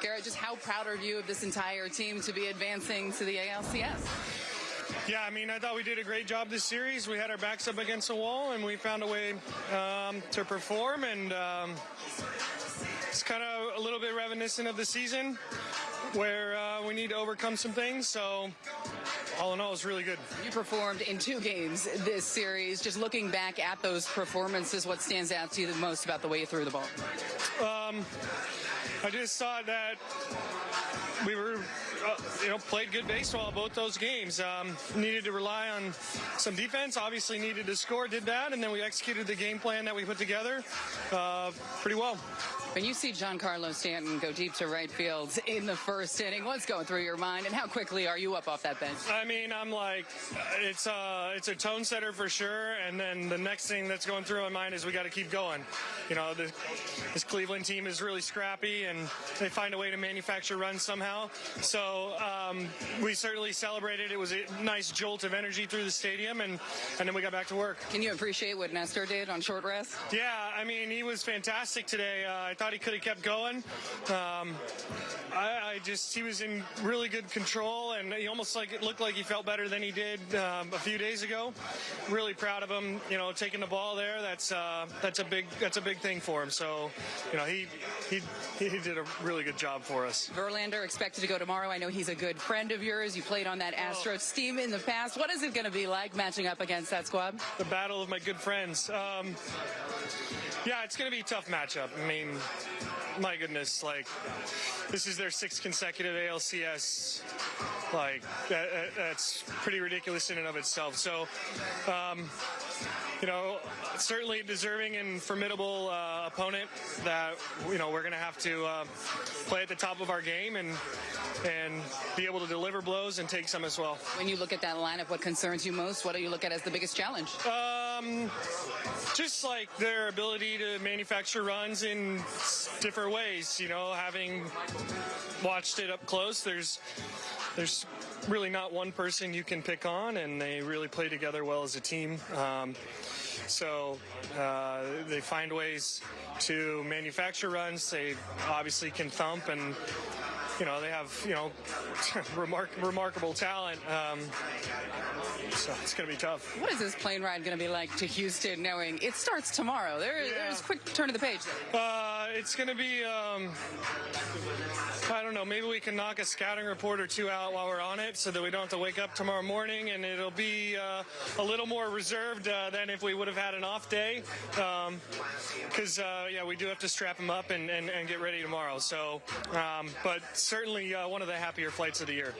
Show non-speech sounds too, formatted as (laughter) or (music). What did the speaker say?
Gerrit, just how proud are you of this entire team to be advancing to the ALCS? Yeah, I mean, I thought we did a great job this series. We had our backs up against the wall, and we found a way um, to perform. And um, it's kind of a little bit reminiscent of the season where uh, we need to overcome some things. So, all in all, it's really good. You performed in two games this series. Just looking back at those performances, what stands out to you the most about the way you threw the ball? Um, I just thought that we were, uh, you know, played good baseball both those games. Um, needed to rely on some defense. Obviously, needed to score. Did that, and then we executed the game plan that we put together uh, pretty well. When you see Giancarlo Stanton go deep to right field in the first inning, what's going through your mind, and how quickly are you up off that bench? I mean, I'm like, it's a uh, it's a tone setter for sure, and then the next thing that's going through my mind is we got to keep going. You know, the, this Cleveland team is really scrappy, and they find a way to manufacture runs somehow. So um, we certainly celebrated. It was a nice jolt of energy through the stadium, and and then we got back to work. Can you appreciate what Nestor did on short rest? Yeah, I mean, he was fantastic today. Uh, I thought he could have kept going. I, just he was in really good control, and he almost like it looked like he felt better than he did um, a few days ago. Really proud of him. You know, taking the ball there. That's uh, that's a big that's a big thing for him. So, you know, he he he did a really good job for us. Verlander expected to go tomorrow. I know he's a good friend of yours. You played on that Astros team in the past. What is it going to be like matching up against that squad? The battle of my good friends. Um, yeah, it's going to be a tough matchup. I mean, my goodness, like this is their sixth consecutive ALCS. Like that, that's pretty ridiculous in and of itself. So, um, you know, certainly deserving and formidable uh, opponent that you know we're going to have to uh, play at the top of our game and and be able to deliver blows and take some as well. When you look at that lineup, what concerns you most? What do you look at as the biggest challenge? Um, just like their ability to manufacture runs in different ways. You know, having watched it up close, there's there's really not one person you can pick on, and they really play together well as a team. Um, so uh, they find ways to manufacture runs. They obviously can thump and you know, they have, you know, (laughs) remark, remarkable talent. Um, so it's going to be tough. What is this plane ride going to be like to Houston knowing it starts tomorrow? There, yeah. There's a quick turn of the page. Uh, it's going to be, um, I don't know, maybe we can knock a scouting report or two out while we're on it so that we don't have to wake up tomorrow morning and it'll be uh, a little more reserved uh, than if we would have had an off day. Because, um, uh, yeah, we do have to strap them up and, and, and get ready tomorrow. So, um, but certainly uh, one of the happier flights of the year.